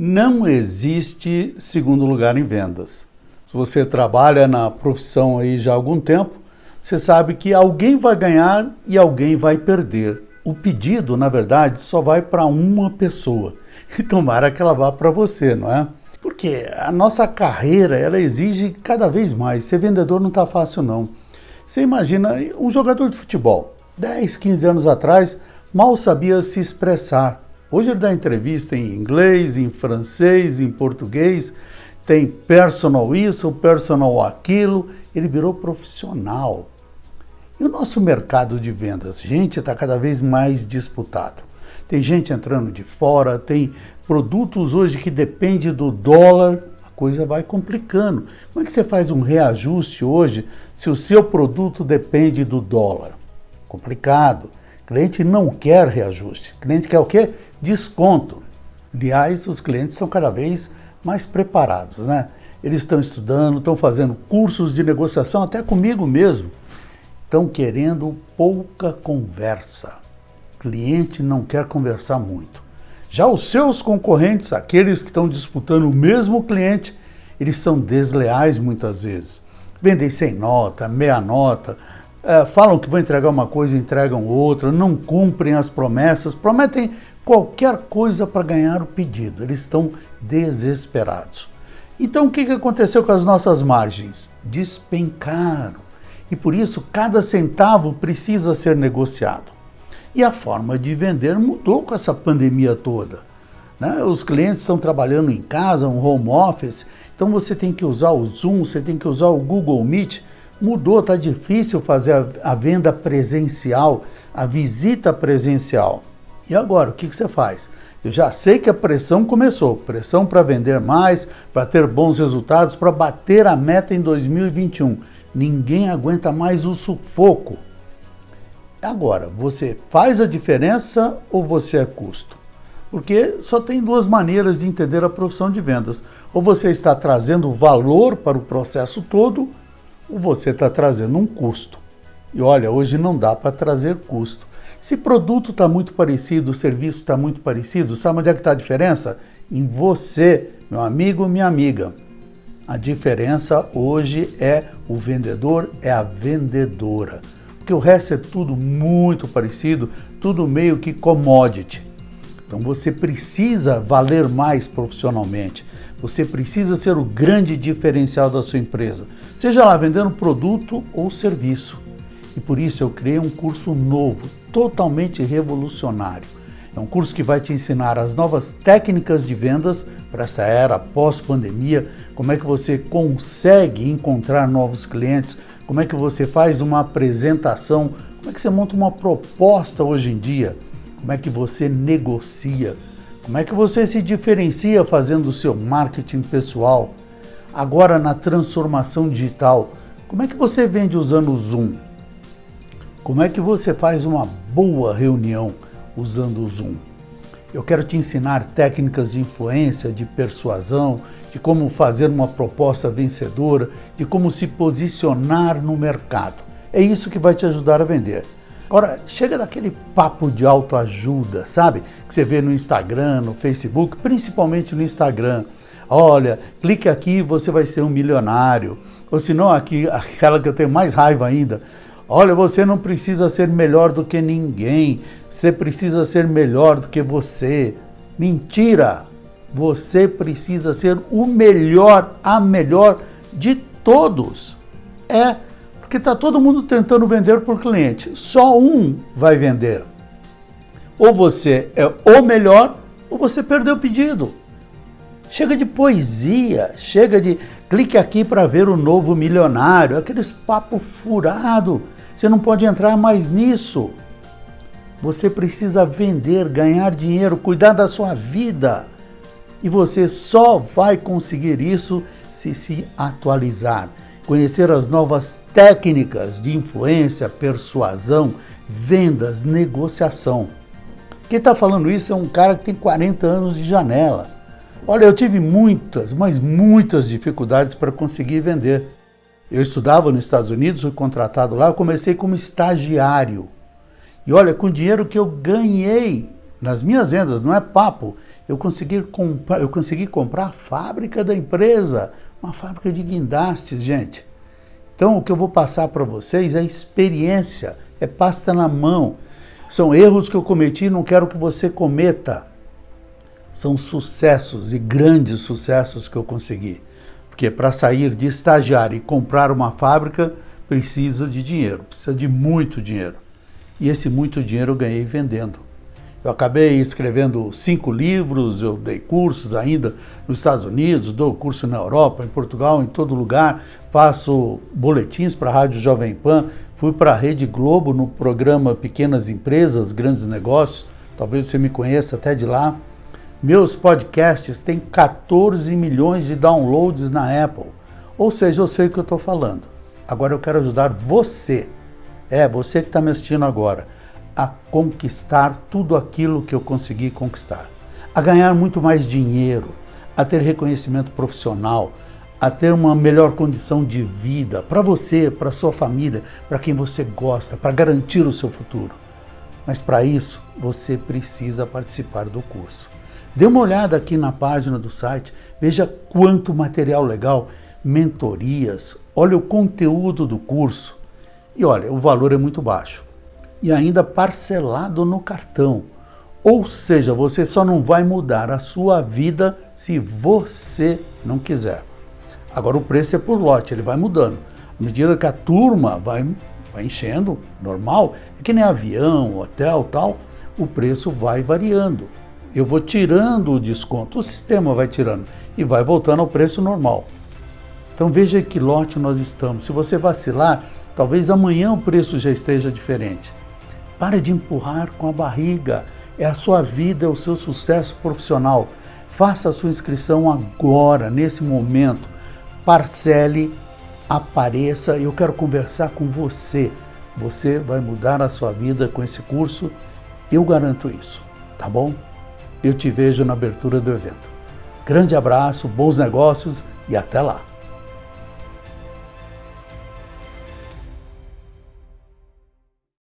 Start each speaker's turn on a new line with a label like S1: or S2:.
S1: Não existe segundo lugar em vendas. Se você trabalha na profissão aí já há algum tempo, você sabe que alguém vai ganhar e alguém vai perder. O pedido, na verdade, só vai para uma pessoa. E tomara que ela vá para você, não é? Porque a nossa carreira, ela exige cada vez mais. Ser vendedor não está fácil, não. Você imagina um jogador de futebol, 10, 15 anos atrás, mal sabia se expressar. Hoje ele dá entrevista em inglês, em francês, em português, tem personal isso, personal aquilo, ele virou profissional. E o nosso mercado de vendas, gente, está cada vez mais disputado. Tem gente entrando de fora, tem produtos hoje que dependem do dólar, a coisa vai complicando. Como é que você faz um reajuste hoje se o seu produto depende do dólar? Complicado. Cliente não quer reajuste. O cliente quer o quê? Desconto. Aliás, os clientes são cada vez mais preparados, né? Eles estão estudando, estão fazendo cursos de negociação, até comigo mesmo. Estão querendo pouca conversa. Cliente não quer conversar muito. Já os seus concorrentes, aqueles que estão disputando o mesmo cliente, eles são desleais muitas vezes. Vendem sem nota, meia nota, é, falam que vão entregar uma coisa entregam outra, não cumprem as promessas, prometem qualquer coisa para ganhar o pedido. Eles estão desesperados. Então o que aconteceu com as nossas margens? Despencaram. E por isso cada centavo precisa ser negociado. E a forma de vender mudou com essa pandemia toda. Né? Os clientes estão trabalhando em casa, um home office, então você tem que usar o Zoom, você tem que usar o Google Meet mudou, está difícil fazer a, a, venda presencial, a visita presencial. E agora, o que, que você faz? Eu já sei que a pressão começou, pressão para vender mais, para ter bons resultados, para bater a meta em 2021. Ninguém aguenta mais o sufoco. Agora, você faz a diferença ou você é custo? Porque só tem duas maneiras de entender a profissão de vendas. Ou você está trazendo valor para o processo todo, você está trazendo um custo. E olha, hoje não dá para trazer custo. Se produto está muito parecido, o serviço está muito parecido, sabe onde é que está a diferença? Em você, meu amigo, minha amiga. A diferença hoje é o vendedor, é a vendedora. Porque o resto é tudo muito parecido, tudo meio que commodity. Então você precisa valer mais profissionalmente. Você precisa ser o grande diferencial da sua empresa, seja lá vendendo produto ou serviço. E por isso eu criei um curso novo, totalmente revolucionário. É um curso que vai te ensinar as novas técnicas de vendas para essa era pós-pandemia, como é que você consegue encontrar novos clientes, como é que você faz uma apresentação, como é que você monta uma proposta hoje em dia, como é que você negocia, como é que você se diferencia fazendo o seu marketing pessoal? Agora na transformação digital, como é que você vende usando o Zoom? Como é que você faz uma boa reunião usando o Zoom? Eu quero te ensinar técnicas de influência, de persuasão, de como fazer uma proposta vencedora, de como se posicionar no mercado. É isso que vai te ajudar a vender. Agora, chega daquele papo de autoajuda, sabe? Que você vê no Instagram, no Facebook, principalmente no Instagram. Olha, clique aqui e você vai ser um milionário. Ou se não, aqui, aquela que eu tenho mais raiva ainda. Olha, você não precisa ser melhor do que ninguém. Você precisa ser melhor do que você. Mentira! Você precisa ser o melhor, a melhor de todos. É porque está todo mundo tentando vender por cliente. Só um vai vender. Ou você é o melhor, ou você perdeu o pedido. Chega de poesia, chega de clique aqui para ver o novo milionário, aqueles papo furado. Você não pode entrar mais nisso. Você precisa vender, ganhar dinheiro, cuidar da sua vida. E você só vai conseguir isso se se atualizar conhecer as novas técnicas de influência, persuasão, vendas, negociação. Quem está falando isso é um cara que tem 40 anos de janela. Olha, eu tive muitas, mas muitas dificuldades para conseguir vender. Eu estudava nos Estados Unidos, fui contratado lá, comecei como estagiário. E olha, com o dinheiro que eu ganhei nas minhas vendas, não é papo. Eu consegui comprar, eu consegui comprar a fábrica da empresa, uma fábrica de guindastes, gente. Então, o que eu vou passar para vocês é experiência, é pasta na mão. São erros que eu cometi e não quero que você cometa. São sucessos e grandes sucessos que eu consegui. Porque para sair de estagiário e comprar uma fábrica, precisa de dinheiro, precisa de muito dinheiro. E esse muito dinheiro eu ganhei vendendo. Eu acabei escrevendo cinco livros, eu dei cursos ainda nos Estados Unidos, dou curso na Europa, em Portugal, em todo lugar, faço boletins para a Rádio Jovem Pan, fui para a Rede Globo no programa Pequenas Empresas, Grandes Negócios, talvez você me conheça até de lá. Meus podcasts têm 14 milhões de downloads na Apple, ou seja, eu sei o que eu estou falando. Agora eu quero ajudar você, é você que está me assistindo agora a conquistar tudo aquilo que eu consegui conquistar, a ganhar muito mais dinheiro, a ter reconhecimento profissional, a ter uma melhor condição de vida para você, para sua família, para quem você gosta, para garantir o seu futuro. Mas para isso, você precisa participar do curso. Dê uma olhada aqui na página do site, veja quanto material legal, mentorias, olha o conteúdo do curso. E olha, o valor é muito baixo e ainda parcelado no cartão. Ou seja, você só não vai mudar a sua vida se você não quiser. Agora o preço é por lote, ele vai mudando. À medida que a turma vai, vai enchendo, normal, é que nem avião, hotel tal, o preço vai variando. Eu vou tirando o desconto, o sistema vai tirando e vai voltando ao preço normal. Então veja que lote nós estamos. Se você vacilar, talvez amanhã o preço já esteja diferente. Pare de empurrar com a barriga. É a sua vida, é o seu sucesso profissional. Faça a sua inscrição agora, nesse momento. Parcele, apareça. Eu quero conversar com você. Você vai mudar a sua vida com esse curso. Eu garanto isso, tá bom? Eu te vejo na abertura do evento. Grande abraço, bons negócios e até lá!